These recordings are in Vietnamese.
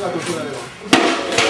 がこちらでは。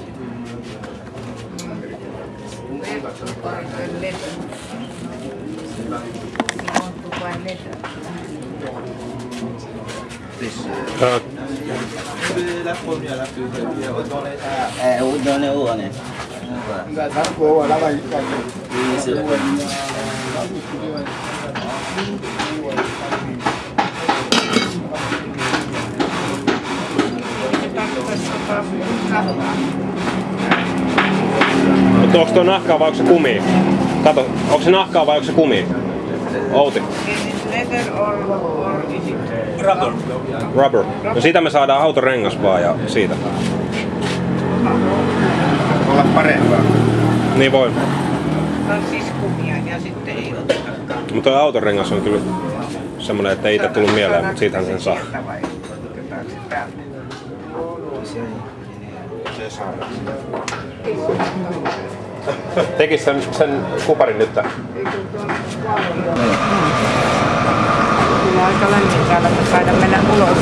photos Ah, je vois. Ah, La première, la plus belle, retourner Eh, où donner où on est Oui, c'est le premier. Mutta onko tuo nahkaa vai onko se kumi? Kato, onko se nahkaa vai onko se kumi? Outi. Is it leather or, or is it Rubber. Rubber. No siitä me saadaan autorengas vaan ja siitä. Olla parempaa. Niin voi. on siis kumia ja sitten ei otetakaan? Mutta tuo autorengas on kyllä semmonen, että ei itse tullut mieleen, mutta siitähän sen saa. Se täältä? Tekis sen, sen kuparin nyt. Kyllä aika lämmin täällä, että mennä ulos.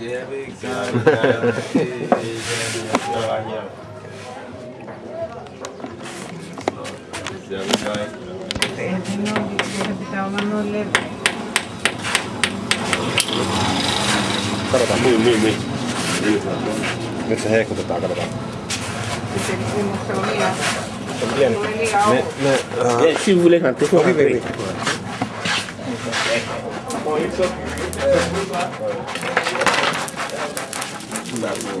Yeah, big time. Katsotaan, niin, niin, niin. Nyt se heikutetaan, katsotaan. Se on liian, Se on liian Me, me, uh, Eh, Si vous voulez rentrer, faut oui, oui, rentrer. oui. Bah, bon,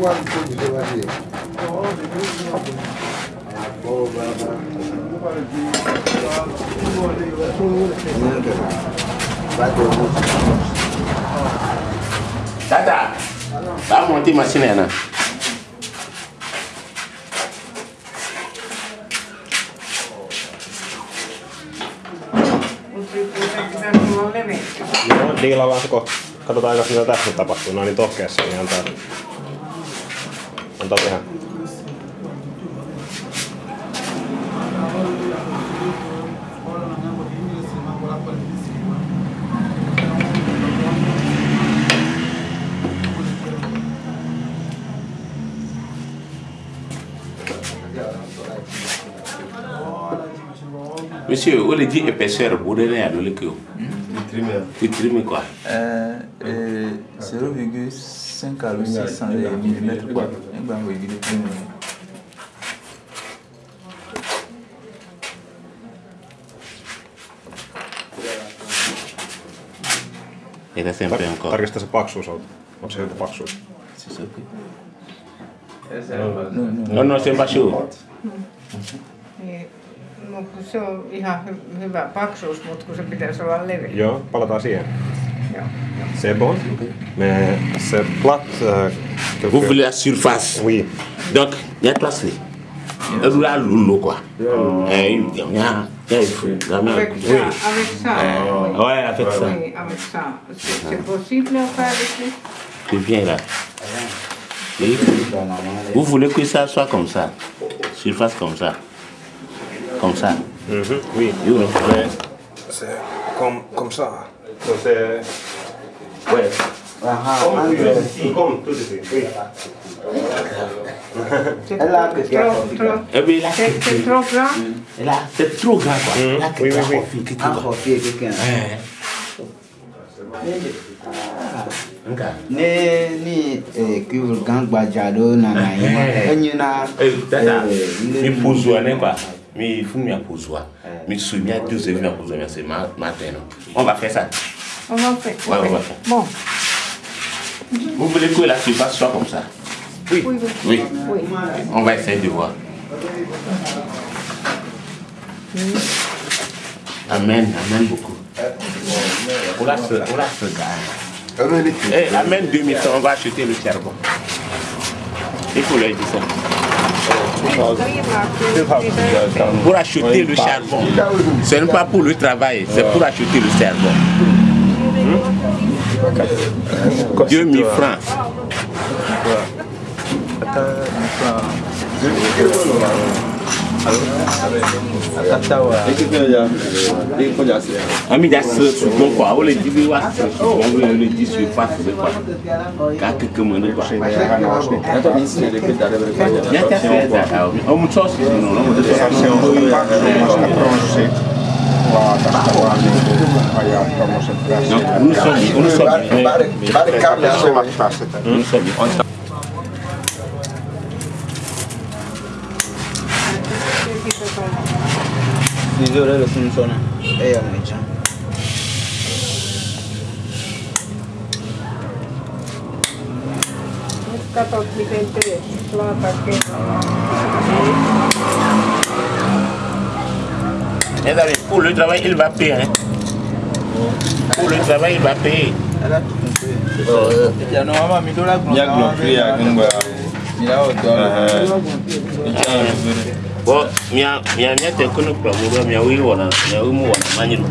Quanto tämä on Tata, ba monte machine yana. Joo, diilaillaan se kohta. Katsotaan, tämä mitä tässä tapahtuu. No niin tohkeessa, niin antaa Monsieur, on le dit épaisseur, vous donnez à quoi? Euh, euh, 0,5 5 à 600 mm quoi. Tarkista se paksuus on. Onko se joku paksuus. Siis okei. No, no, se on paksu. No, niin, se on ihan hyvä paksuus, mutta kun se pitäisi olla leveä. Joo, palataan siihen. C'est bon? Mais c'est plat. Euh, Vous voulez la surface? Oui. Donc, il y a trois clés. Elle quoi. Eh, a, main. Avec ça, avec ça. oui. Ouais, avec ça. Oui, avec ça. C'est c'est possible à faire ici Tu viens là. Et vous voulez que ça soit comme ça. Surface comme ça. Comme ça. Mhm, Oui. You know. Mais c'est comme, comme ça. Entonces, eh, bueno. Ajá, ¿Cómo antes. Sí, ¿cómo? Tú dices, sí. Elle a que tu as envie. Eh oui, là, c'est trop grand. Là, c'est trop grand, quoi. Là, oui, oui, oui. Tu as envie quelqu'un. ne ni kivu gangbadza aɖewo nana yi ma enyina. dada mi ƒo zua ne kua mi fún mi aƒo zua mi su mi ado zevi mi aƒo zua mi ase ma ma tɛ. On va faire. Ouais, ok. on va faire. Bon, Vous voulez que la surface soit comme ça oui, oui. Oui. oui. On va essayer de voir. Amen, amen beaucoup. Oula, ce, oula, ce gars. Eh, amène 2000 on va acheter le charbon. Il faut leur dire ça. Pour acheter le charbon. Ce n'est pas pour le travail, c'est pour acheter le charbon. Hmm? Deux mille francs. Ami No, Vizoreyle şunun sonra. Ey amca. Katot miten teet, laata kerrallaan. Les amis, pour le travail, il va payer. Hein. Pour le travail, il va payer. bɔ mia mia mia tɛ ko ne kura mu bɛ mia wuli wɔna mia wuli mu wɔna manyi do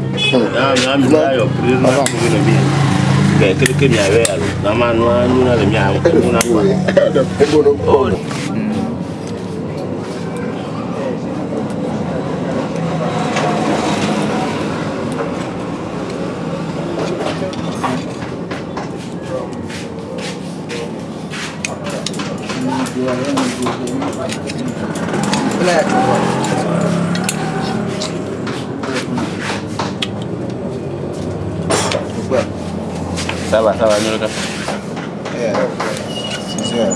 naa mia mi n'a yɔ piri na tobi na bi bɛ kiri kiri mia bɛ yalo n'a ma nua nuna le mia nuna kura o. Oh. Va, ça va, nous le cas.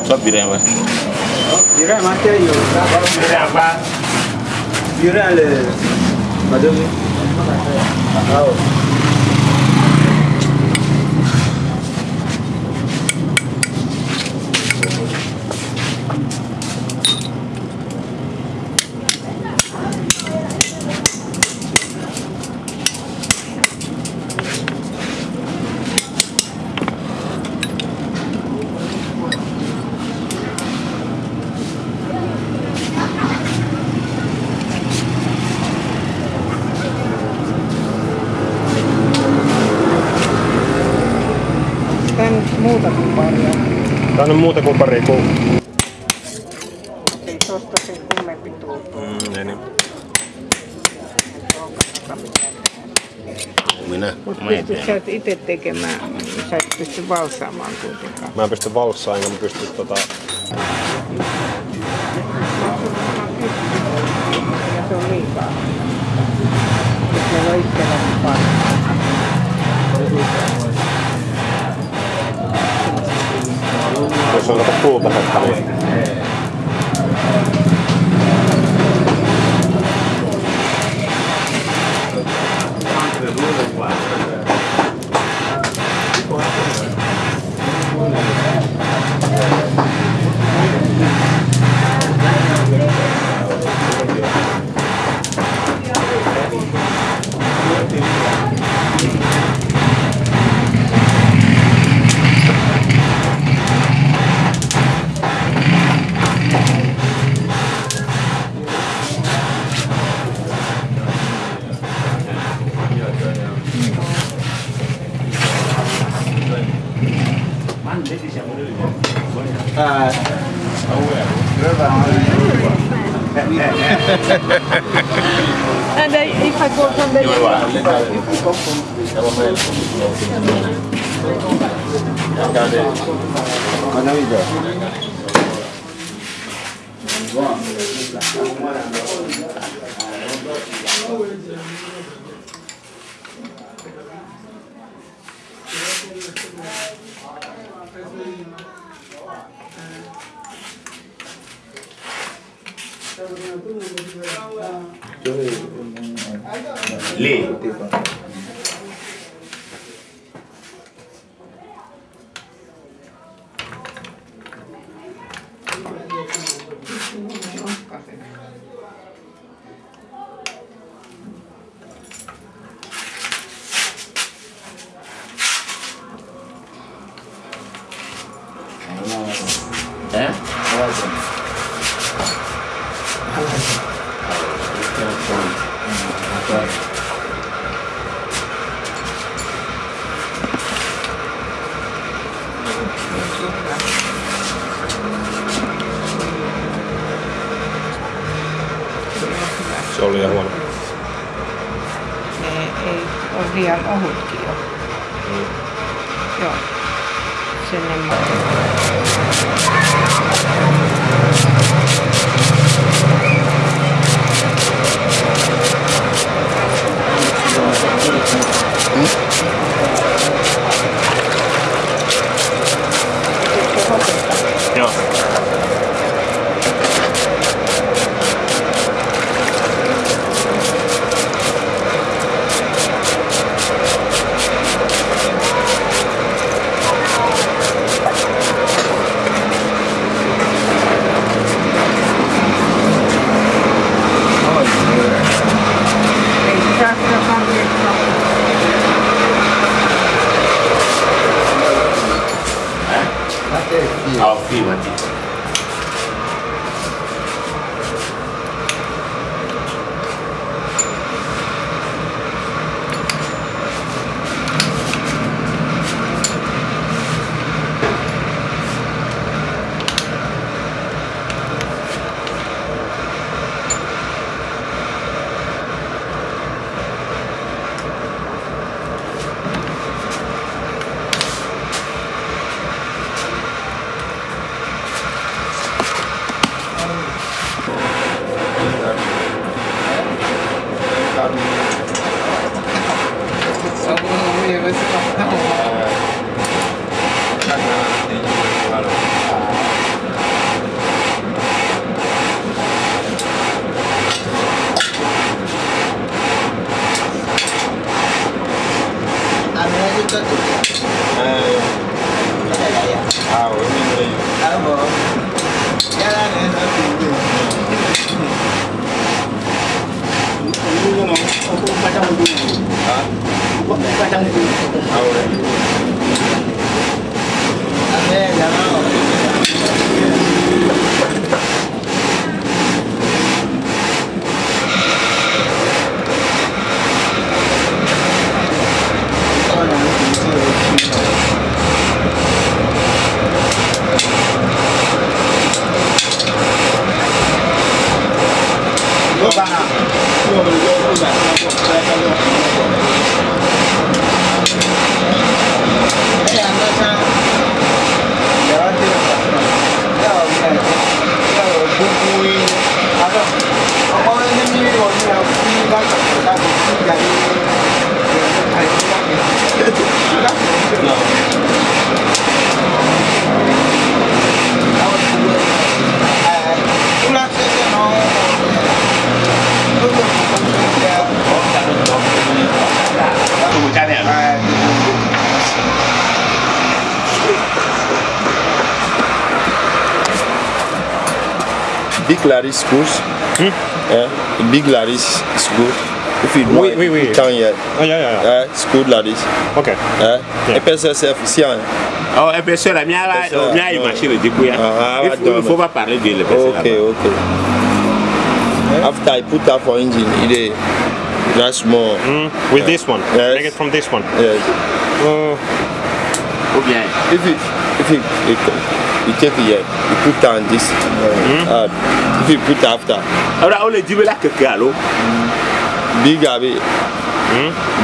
Soit bien, ouais. Ira mate yo. Bien, va. Ira le. Madame. Ah. Muuta kuin pari kuu. Ei tosta sen kummempi tuu. Mm, niin. Minä. Mutta Mä en pystyt sä itse tekemään, sä et pysty valsaamaan kuitenkaan. Mä en pysty valssaan enkä mä pysty tota... Ja se on liikaa. Nyt meillä on そ吧，对。闭门 Big schools. Yeah, big Laris school. If you know Oui, oui, oui. Town here. Ah, yeah, yeah, yeah. Yeah, school. Okay. Yeah. Yeah. FSSF hein? Oh, épaisseur, la mienne, la mienne, il marche le. Ah, Il ah, faut- ne pas parler de okay. After I put that for engine, it is just more. Mm, with this one. Yes. Make it from this one. Yes. Uh, bien, If you if you you, you take it here, you put down this. Uh, if you put after alors, on le dit, mais là, que alors, big abi,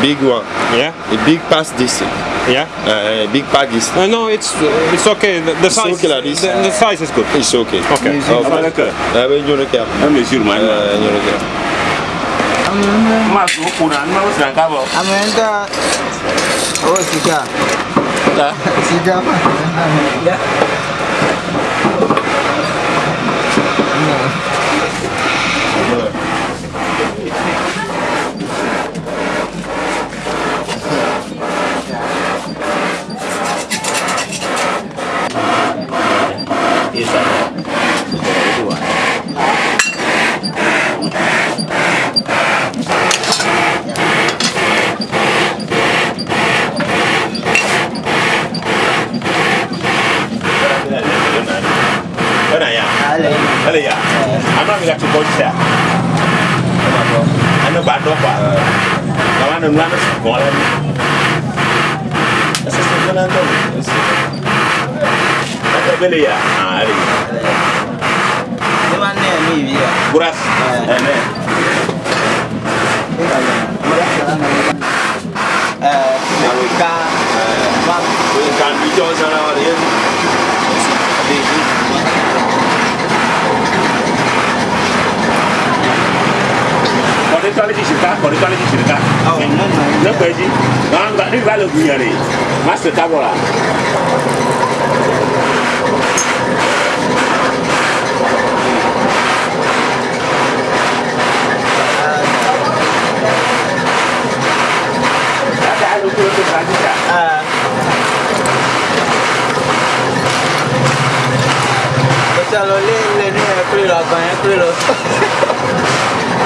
big one, yeah, a big past this, yeah. uh, big pack is Uh, no, it's uh, it's okay. The, the It's size, okay like this. The, the size is good. it's okay. Okay. on va le cœur. Uh, when you look at, Un mesure, man. uh, you look at. Moi, je vous cours, hein, moi, c'est un câble. Amenda. Oh, sika. Là. Sika. Et Where I am? Alay. Alay, yeah. I'm not going to go to that. I know, but I know, but I want to run a school. That's a second and third. That's a belly, yeah. Alay. The one there, me, yeah. Grass. Amen. Uh, we can, uh, can be Johnson out here. rituality sirika for rituality sirika ne ko eji nga ne ba le gunyere ma Ah. bɔra. Salolé, le nez, plus la gagne, plus l'autre.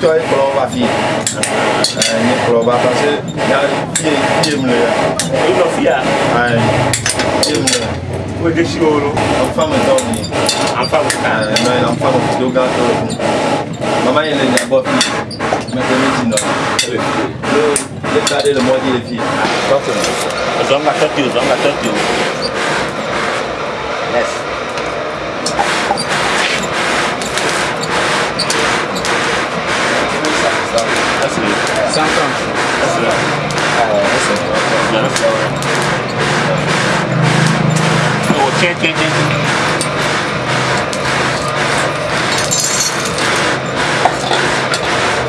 tɔ ye kplɔ va fi nye kplɔ va parce que ya ye ye mu le ya. o nɔ fi ya. ayi ye mu le. o de si wolo. an fa mi tɔw ni. an fa mi ta. ɛɛ n'o ye an fa mi kudo gan to le kun mama ye le nya bɔ fi mɛ ko mi ti nɔ. ne ne ta de le mɔ di le fi. zɔn ka ti o zɔn ka ti. 我天天天。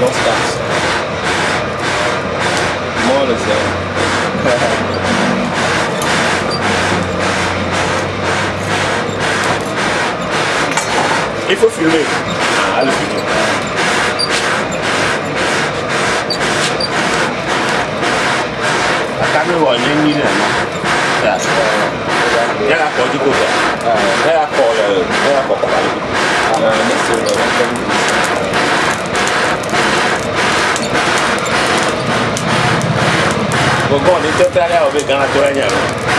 Não faço. Mora, Zé. E foi filme. Caralho, filho. Non Il y a la porte du côté. Il y a la porte, il y a la porte. Uh, next year, uh, one time. Gbogbo ọ̀nì tó tẹ́lẹ̀ àwọn ọ̀bẹ gan-an tó ẹ̀yà rẹ̀.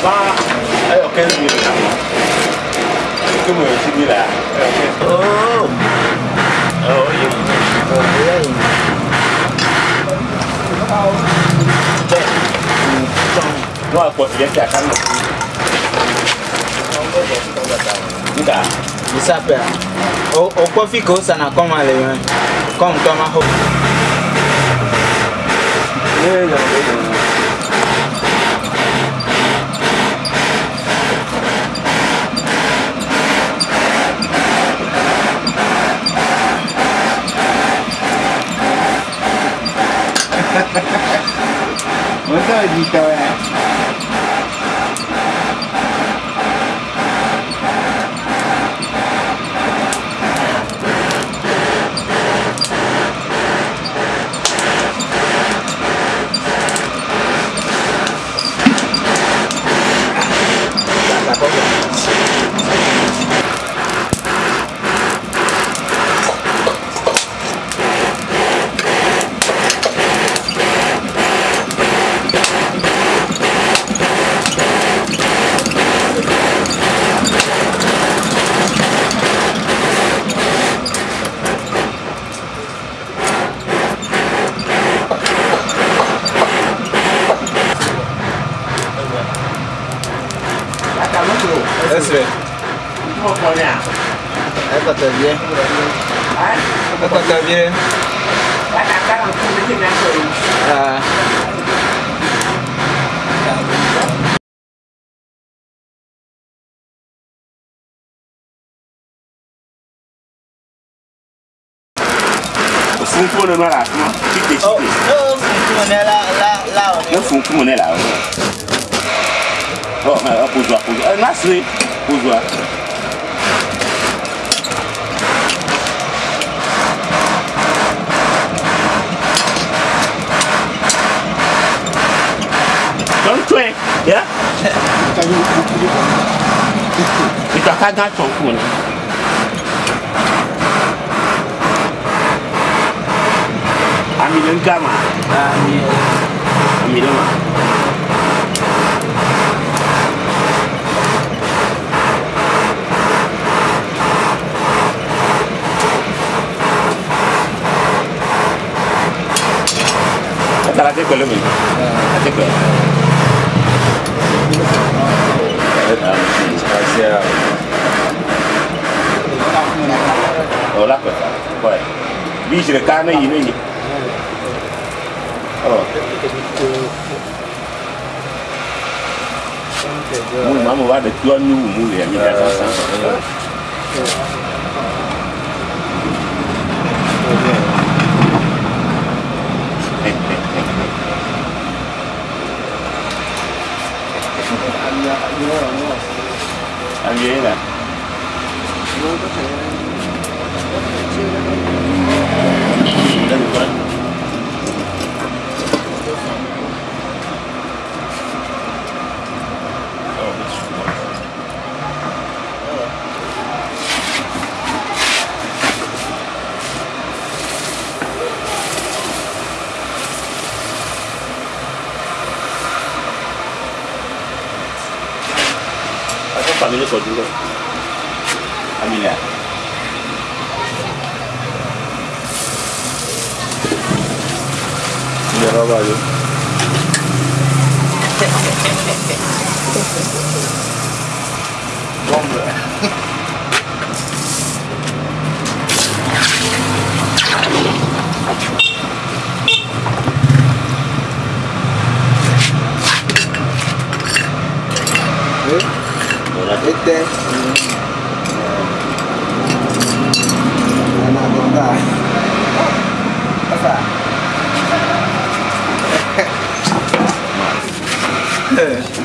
peu. Bah, ayo, 15 minutes là. Que moi, je suis là. Oh! Oh, oui. Non, à quoi tu viens de faire Nka. Bisape a. O kɔfi ka o sana kɔma le yɔn. Kɔm tɔma ho. mágica. nítorí ọ̀nà ìtọ́kágá tán kù ni. Amina gama. Amina ma. Hasta la teco, Lumi. La teco. Pẹ̀lú mi. La te pẹ̀lú. Asi a. O la pẹ̀lú. Kọ́ẹ̀. Bí ìṣẹ̀lẹ̀ ká ní yìí ní yìí. Ọ̀. Mu ma mo wa de tuwa nu mu le mi da Angela. No, no, no. 你的手机的，还米脸。你好，有。Este. Una gota. Pasa. Yeah.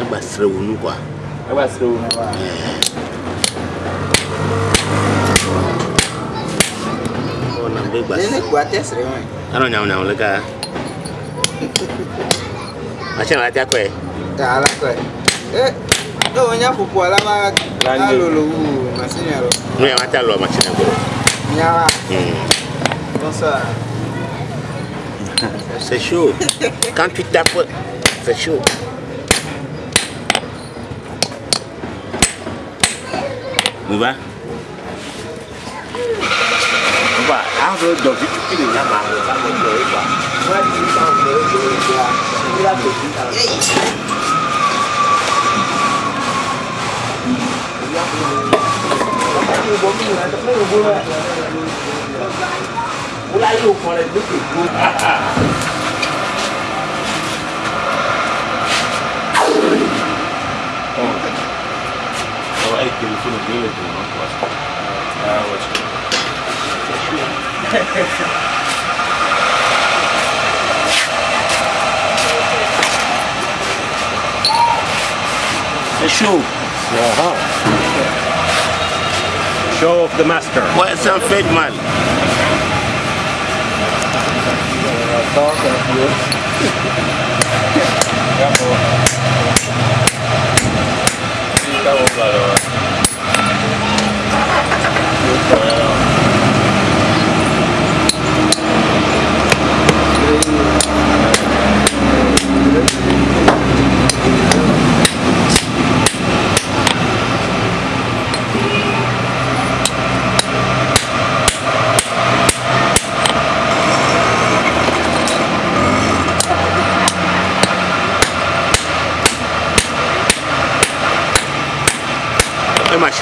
ɛgba srɛ wo nu kwa ɛgba srɛ wo nu kwa ɔna bɛ gba srɛ ne kwa tɛ srɛ wa ana nyamu nyamu leka akyɛ na ati akɔɛ ta ala kɔɛ eh ne wo nya popo ala ma alolo wu masini alo ne yɛ nya wa. Mm. bonsoir. C'est chaud. Quand tu tapes, c'est chaud. Où Mouva. Mouva, avant de vite, tu peux le good uh, uh, than show. Uh-huh. Show of the master. What's a fed man?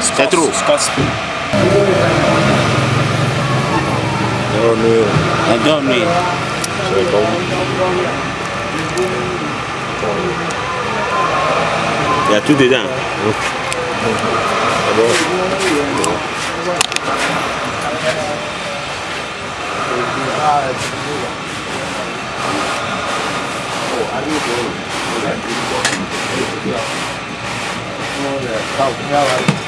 C'est trop. Dormir. Il y a tout dedans. Ẹgbẹ́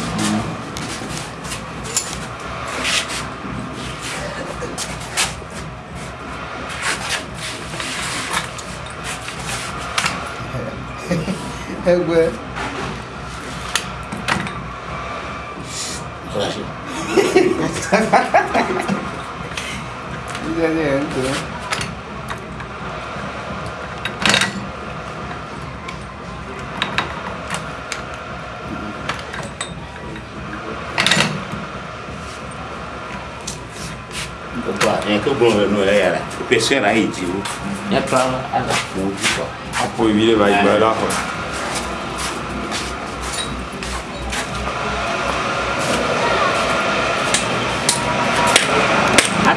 regué. Coragem. Adiante, é, né? Então, né? É, era o pessoal era ridículo. É na é era muito bom. Apoio, vai, vai.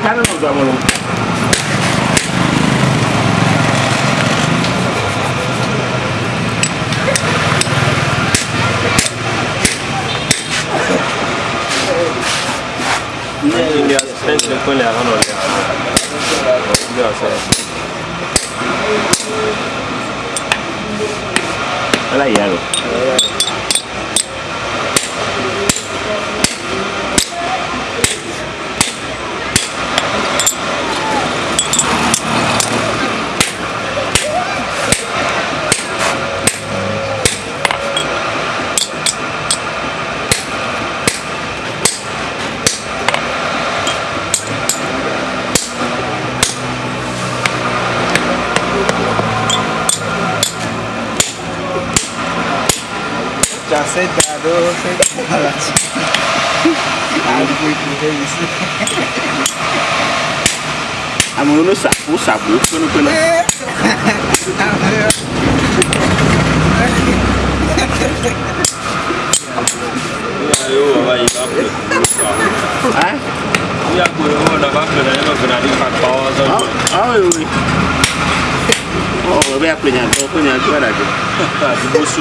Canon of that one. Sente con le hanno yellow. Ya lo. Já sentado, sentado. Àgbo ìpínlẹ̀ yìí sí. Amo no sapo, sapo, kono kono. Yo ba yi ba pe. Ah? Ya ko yo na ba pe na yo ko na di ka pa wa so. Ah, oui oui. Oh, be apenya to ko nya tu ada je. Di bo su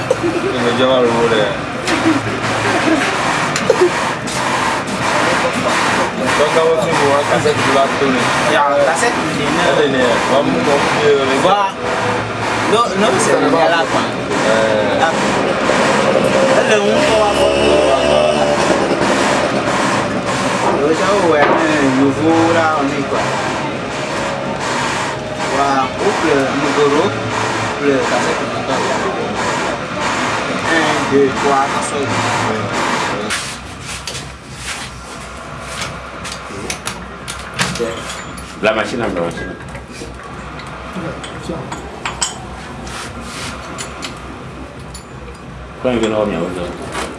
sí ẹ̀yìn mo kò. Ah, wa bo so. Ṣé mo jẹ́ àtọ̀ yóò wù yà? Ni wa. Donc, on va faire un cassette de la tournée. Yà kásẹ̀tì lè náà. Elle est née. On va me confier le Wá ló ló ń sẹ̀rọ̀ yòówó rà ọ̀nà ìgbà. Wà ó pè mọ̀gòrò pè kásẹ̀tì có anh viên deux, trois, bây giờ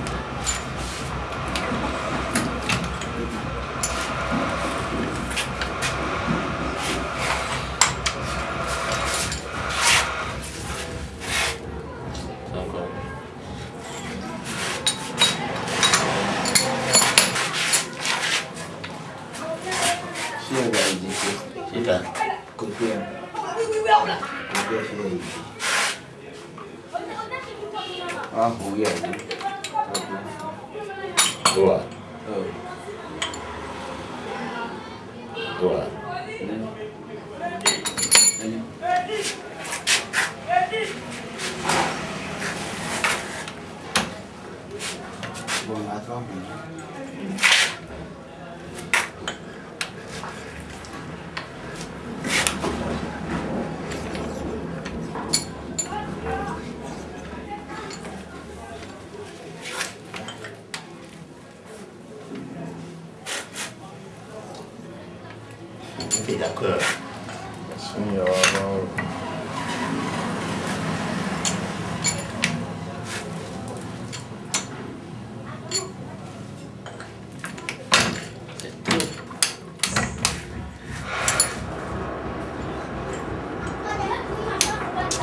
ẹ̀ ṣe ìdí. Wá hù yà ní. Dua. Ọ̀. Dua. Bon, attends. T'es d'accord. Ni ya wa ma.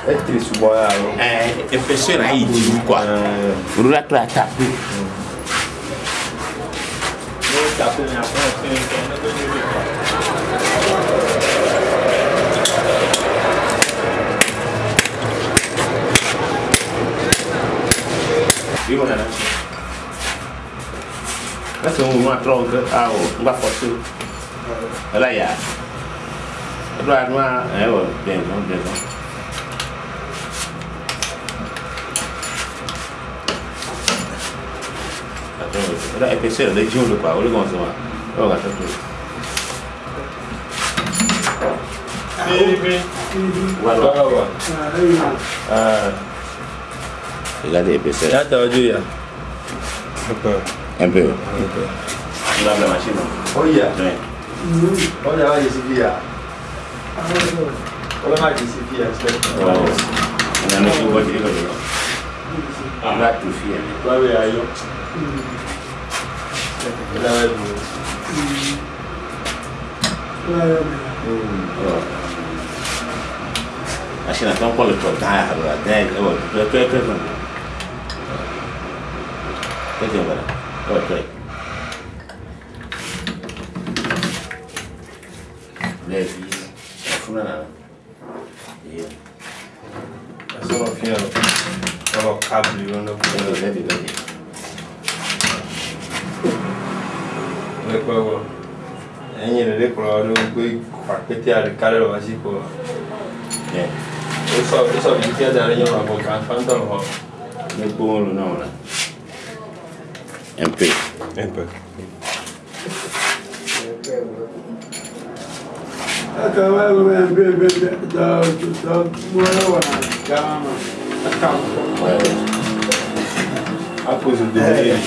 E tiri su bo ya lo. Eh, e persone hai giù qua. Eh, Non la tua tappi. Oui, mon nana. Là, c'est un moment trop que. Ah, oh, on va forcer. Là, il y a. Là, moi, eh, Olha aí, penseiro, dei giulio qua, olha come si fa. Ora, c'è tu. Guarda qua. Ah. Là dei penseiro. Là da giù ya. Empeo. Là la macchina. Oh yeah. Olha lá esse via. Olha lá esse via, aspetta. Non è nessuno che dico. Andate tu fiere. Vabbè, io. Va tout faire. Bawe ayo. Ila wewe. Oh. Machine attend pour le temps. Ah, voilà. Dingue. Oh, tu tu tu tu. Qu'est-ce que voilà? Oh, tu. kɔrɔ n yɛrɛ de kɔrɔ do gbé kpakpɛtɛ aɖe ka ɖe le wasi ko wosɔ wosɔ bibitia da ɖe nyɔnu abɔ gan fãtɔ le xɔ. ne gbɔ wo lo na o la un peu. un peu. akaba bɛ bɛ bɛ bɛ da da mɔlɔ wa dama a kan kɔ. a pose le désir.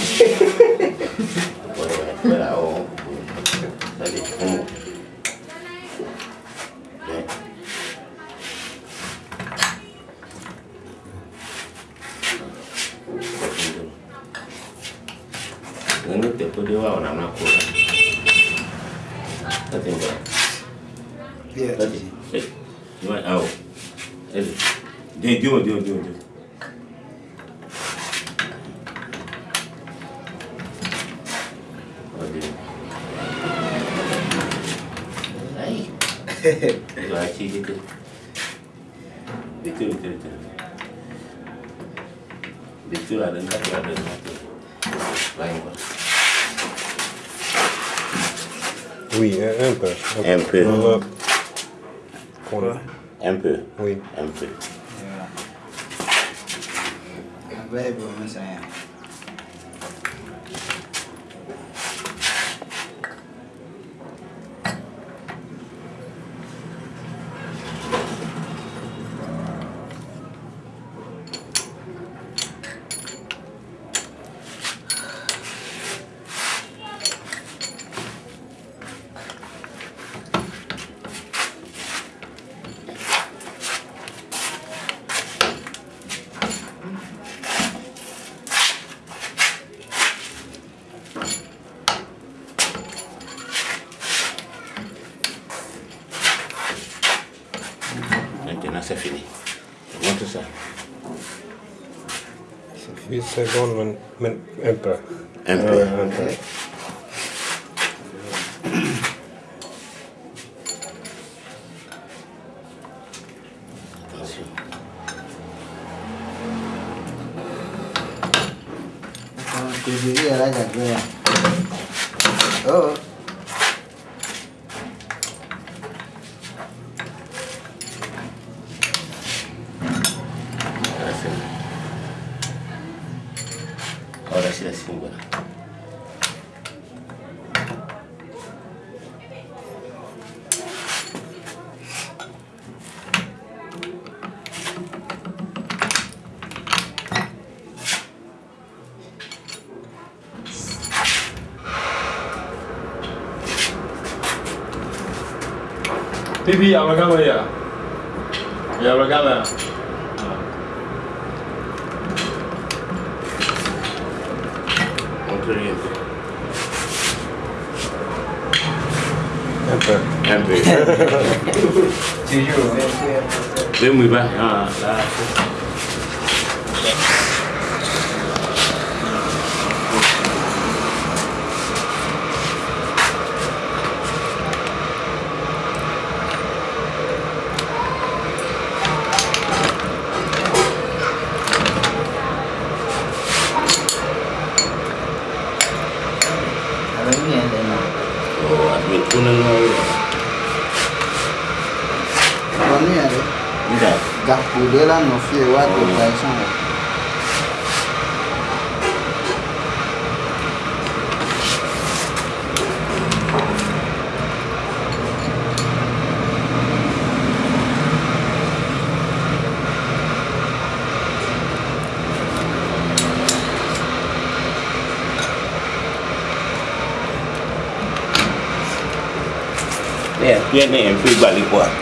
어디 어디 어디 어디 어디 아이 이거 아치 밑에 밑에 밑에 밑에 밑줄하는 가져가는 라인 Oui, un peu. Un peu. Un peu. Oui. Un peu. he's a Golden emperor. Emperor. Uh, emperor. Pipi amakama ya. Ya amakama. Montre bien. Un peu. Un peu. Ven Mandela no fie watu taisana. Yeah, yeah, man, free body.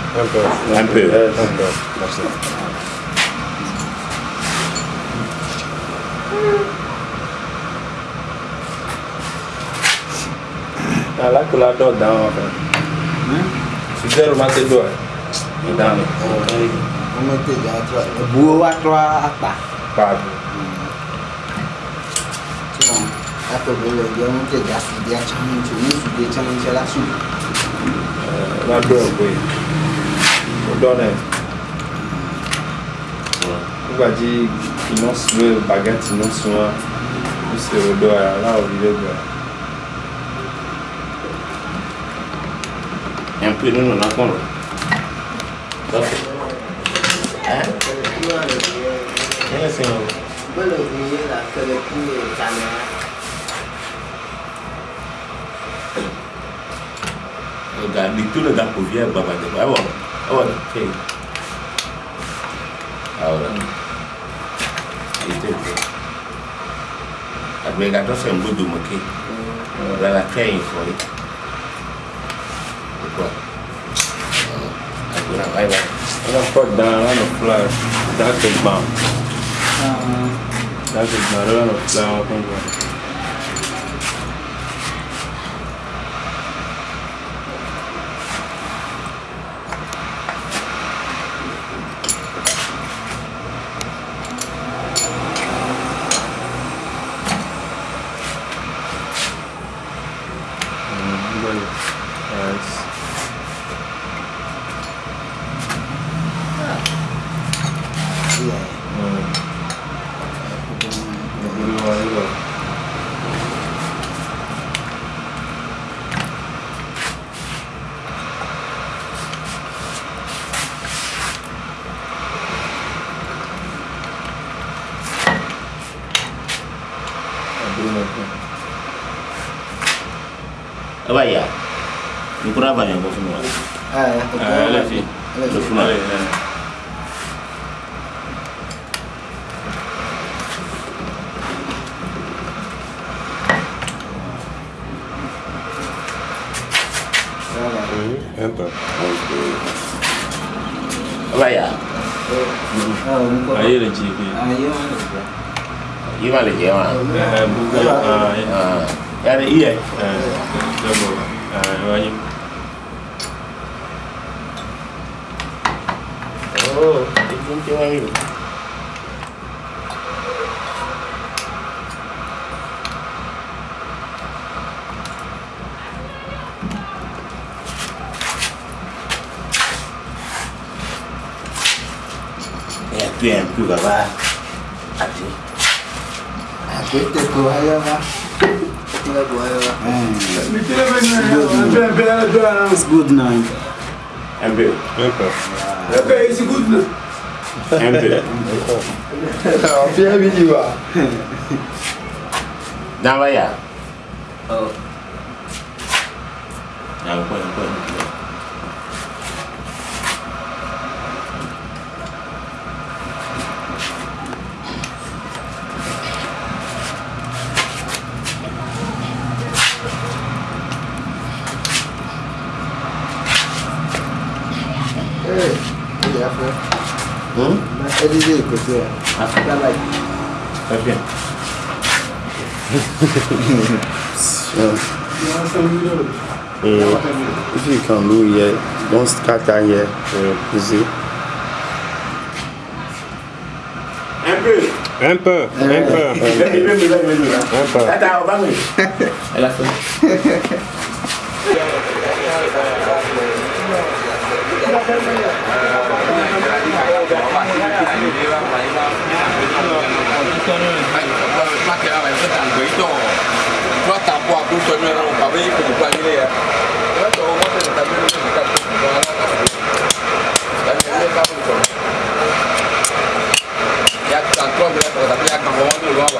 MPF. MPF. MPF. That's it. Ala kò la dọ̀ dáhùn ọ̀fẹ́. Sùdẹ́rù máa ṣe dọ̀ ẹ̀. Ìdáhùn. Ọmọ tèjì àtúrà. Ìbúwó wa tọ́ apá. Pàdé. Tí wọ́n á tó bẹ̀rẹ̀ ọjọ́ ọmọ tèjì àti ìdí àti ọmọ tèjì ní ìsúgbé tí wọ́n ń ṣe dọ́nà ẹ̀ nígbà tí iná ló bàgẹ́tì ló sun wá ó sì ròdó ara láwọn ìdílé gbà. ẹ̀ ń pè nínú lápọ̀nrọ̀ lọ́sọ̀. ẹ̀ ẹ́ sìn ọ́. bọ́lá òbí yẹn là kẹlẹ́ kí ìtàlẹ́ rà. ga di tu le ga ko vie baba de baba Oh, okay. Ahora. Itu. Agbe ga to se mbudu moke. Ora la kai fori. Quoi? Agora vai vai. Ela pode dar lá no fly. Dá que bom. Dá que bom. Lá no fly uma coisa. Yes. Iya. Hmm. Dua dua. Apa ya? Ni kurang banyak kau semua. Ah, ya. Ah, Lefi. Le funa. Un peu. Apa ya? Oh, muka. Ayo le jiki. Ah, iya mana? Ini malah je mah. Eh, bukan. Ah, ya. Ah, ya ada iya. Eh, double. Ah, banyak. Oh, itu cuma ini. Ya, Bien, tu vas voir. Así. Aquí te vas a llevar. It's good now. I'm good. Okay, it's good now. I'm é Fia vídeo. É Dá vai. Oh. Não, põe, põe. Olivier, écoutez. Ah. Travail. Très bien. Ifi kan lou ye, don skata ye, pouzi. Un peu. Un peu. Un peu. Hein. Un peu. Attends, on. Elle a. Ya, tanto, pero también ya, como vos, no lo hago.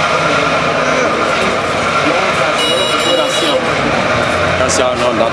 大家都知道。